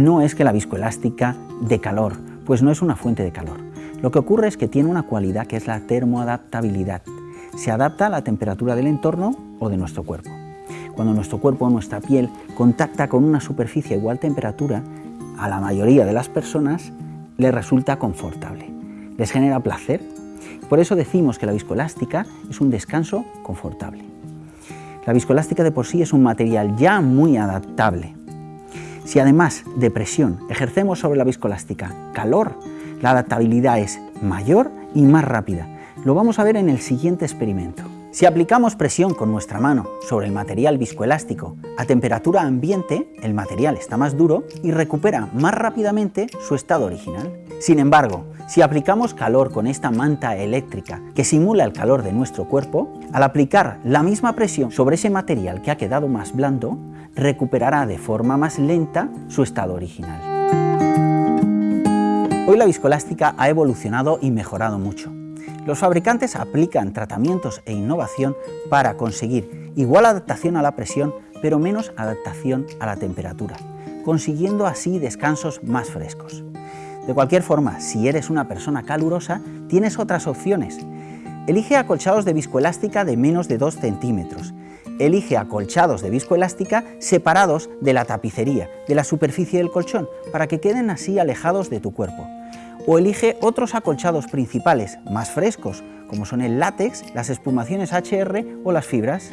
no es que la viscoelástica dé calor, pues no es una fuente de calor. Lo que ocurre es que tiene una cualidad que es la termoadaptabilidad. Se adapta a la temperatura del entorno o de nuestro cuerpo. Cuando nuestro cuerpo o nuestra piel contacta con una superficie a igual temperatura, a la mayoría de las personas les resulta confortable. Les genera placer. Por eso decimos que la viscoelástica es un descanso confortable. La viscoelástica de por sí es un material ya muy adaptable. Si además de presión ejercemos sobre la viscoelástica calor, la adaptabilidad es mayor y más rápida. Lo vamos a ver en el siguiente experimento. Si aplicamos presión con nuestra mano sobre el material viscoelástico a temperatura ambiente, el material está más duro y recupera más rápidamente su estado original. Sin embargo, si aplicamos calor con esta manta eléctrica que simula el calor de nuestro cuerpo, al aplicar la misma presión sobre ese material que ha quedado más blando, recuperará de forma más lenta su estado original. Hoy la viscoelástica ha evolucionado y mejorado mucho. Los fabricantes aplican tratamientos e innovación para conseguir igual adaptación a la presión, pero menos adaptación a la temperatura, consiguiendo así descansos más frescos. De cualquier forma, si eres una persona calurosa, tienes otras opciones. Elige acolchados de viscoelástica de menos de 2 centímetros. Elige acolchados de viscoelástica separados de la tapicería, de la superficie del colchón, para que queden así alejados de tu cuerpo o elige otros acolchados principales más frescos, como son el látex, las espumaciones HR o las fibras.